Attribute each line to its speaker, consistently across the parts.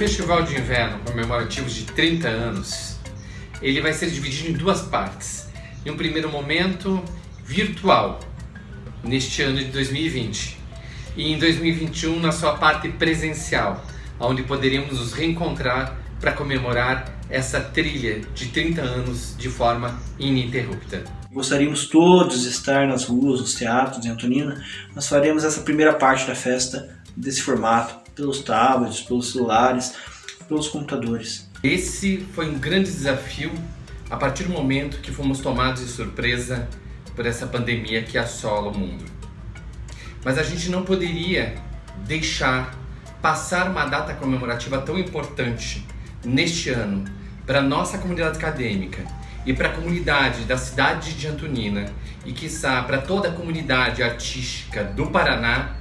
Speaker 1: Festival de Inverno comemorativo de 30 anos, ele vai ser dividido em duas partes. Em um primeiro momento, virtual, neste ano de 2020. E em 2021, na sua parte presencial, onde poderíamos nos reencontrar para comemorar essa trilha de 30 anos de forma ininterrupta.
Speaker 2: Gostaríamos todos de estar nas ruas, nos teatros de Antonina. Nós faremos essa primeira parte da festa desse formato, pelos tablets, pelos celulares, pelos computadores.
Speaker 1: Esse foi um grande desafio a partir do momento que fomos tomados de surpresa por essa pandemia que assola o mundo. Mas a gente não poderia deixar passar uma data comemorativa tão importante neste ano para nossa comunidade acadêmica e para a comunidade da cidade de Antonina e, quiçá, para toda a comunidade artística do Paraná,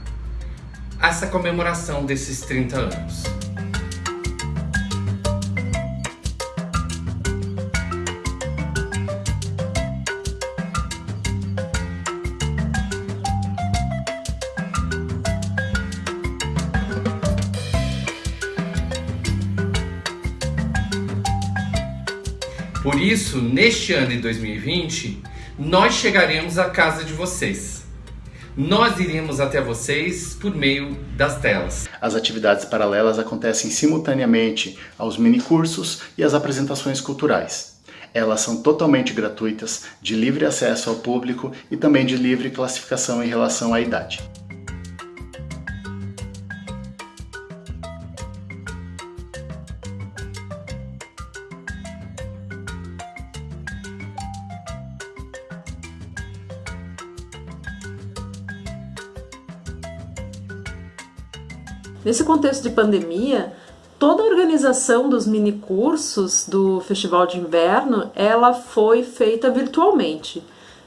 Speaker 1: essa comemoração desses 30 anos. Por isso, neste ano de 2020, nós chegaremos à casa de vocês. Nós iremos até vocês por meio das telas.
Speaker 3: As atividades paralelas acontecem simultaneamente aos minicursos e às apresentações culturais. Elas são totalmente gratuitas, de livre acesso ao público e também de livre classificação em relação à idade.
Speaker 4: Nesse contexto de pandemia, toda a organização dos minicursos do Festival de Inverno, ela foi feita virtualmente.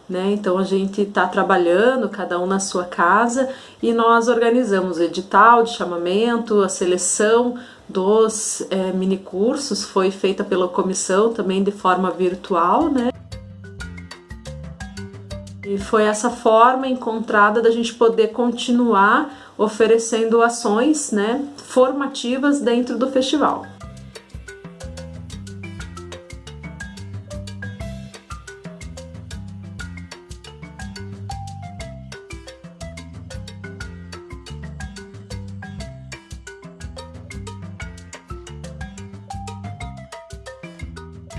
Speaker 4: Né? Então a gente está trabalhando, cada um na sua casa, e nós organizamos o edital de chamamento, a seleção dos é, minicursos foi feita pela comissão também de forma virtual, né? E foi essa forma encontrada da gente poder continuar oferecendo ações né, formativas dentro do festival.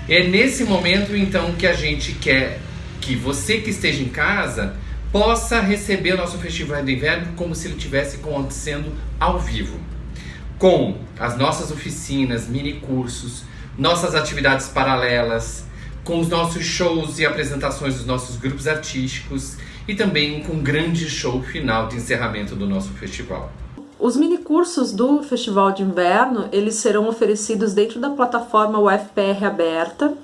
Speaker 1: É nesse momento então que a gente quer que você que esteja em casa possa receber o nosso Festival do Inverno como se ele estivesse acontecendo ao vivo. Com as nossas oficinas, mini cursos, nossas atividades paralelas, com os nossos shows e apresentações dos nossos grupos artísticos e também com um grande show final de encerramento do nosso festival.
Speaker 4: Os minicursos do Festival de Inverno, eles serão oferecidos dentro da plataforma UFPR Aberta,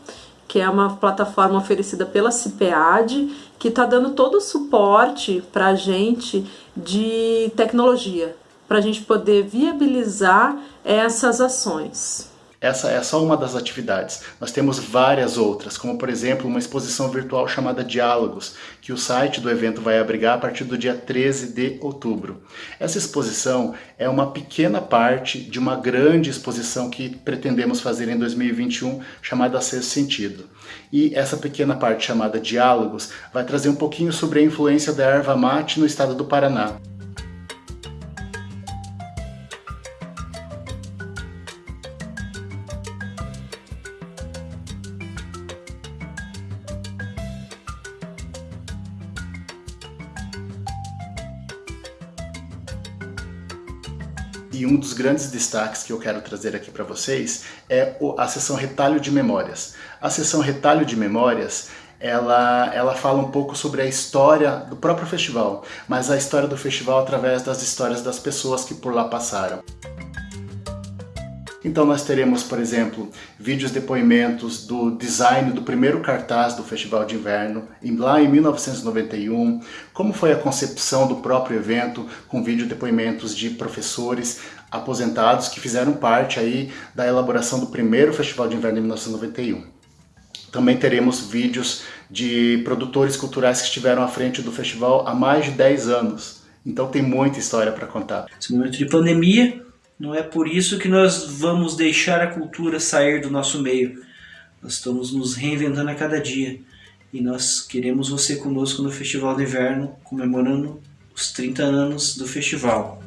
Speaker 4: que é uma plataforma oferecida pela CIPEAD, que está dando todo o suporte para a gente de tecnologia, para a gente poder viabilizar essas ações.
Speaker 3: Essa é só uma das atividades. Nós temos várias outras, como por exemplo uma exposição virtual chamada Diálogos, que o site do evento vai abrigar a partir do dia 13 de outubro. Essa exposição é uma pequena parte de uma grande exposição que pretendemos fazer em 2021, chamada Sexto Sentido. E essa pequena parte chamada Diálogos vai trazer um pouquinho sobre a influência da erva mate no estado do Paraná. E um dos grandes destaques que eu quero trazer aqui para vocês é a sessão Retalho de Memórias. A sessão Retalho de Memórias ela, ela fala um pouco sobre a história do próprio festival, mas a história do festival através das histórias das pessoas que por lá passaram. Então nós teremos, por exemplo, vídeos depoimentos do design do primeiro cartaz do Festival de Inverno, lá em 1991, como foi a concepção do próprio evento, com vídeo depoimentos de professores aposentados que fizeram parte aí da elaboração do primeiro Festival de Inverno em 1991. Também teremos vídeos de produtores culturais que estiveram à frente do festival há mais de 10 anos. Então tem muita história para contar.
Speaker 2: Esse momento de pandemia, não é por isso que nós vamos deixar a cultura sair do nosso meio. Nós estamos nos reinventando a cada dia e nós queremos você conosco no Festival de Inverno, comemorando os 30 anos do festival.